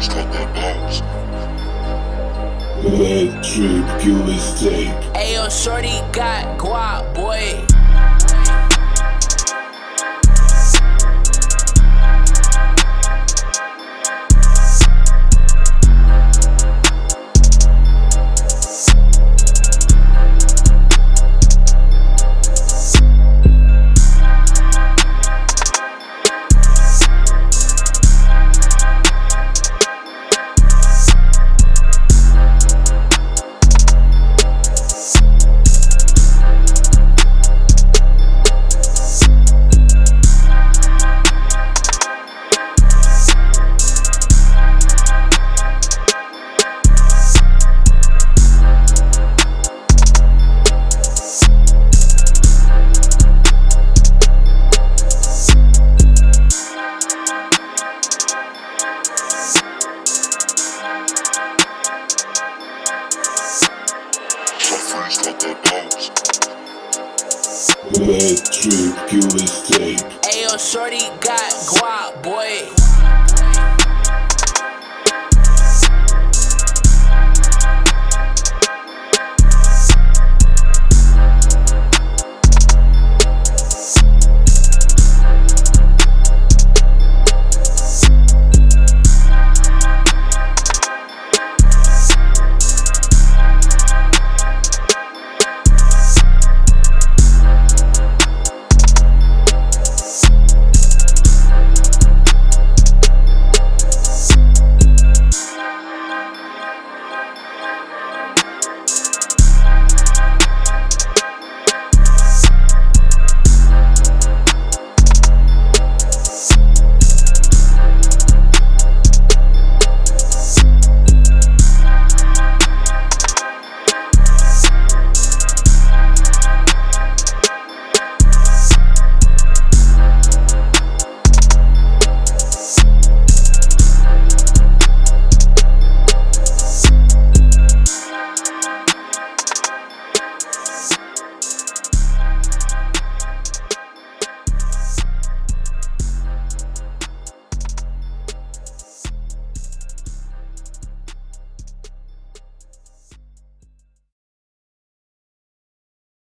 friends got the bounce. Red trip, kill his tape. Ayo, shorty got guap, boy. My friends got the bounce. Red trip, kill. Ayo, shorty got guap, boy.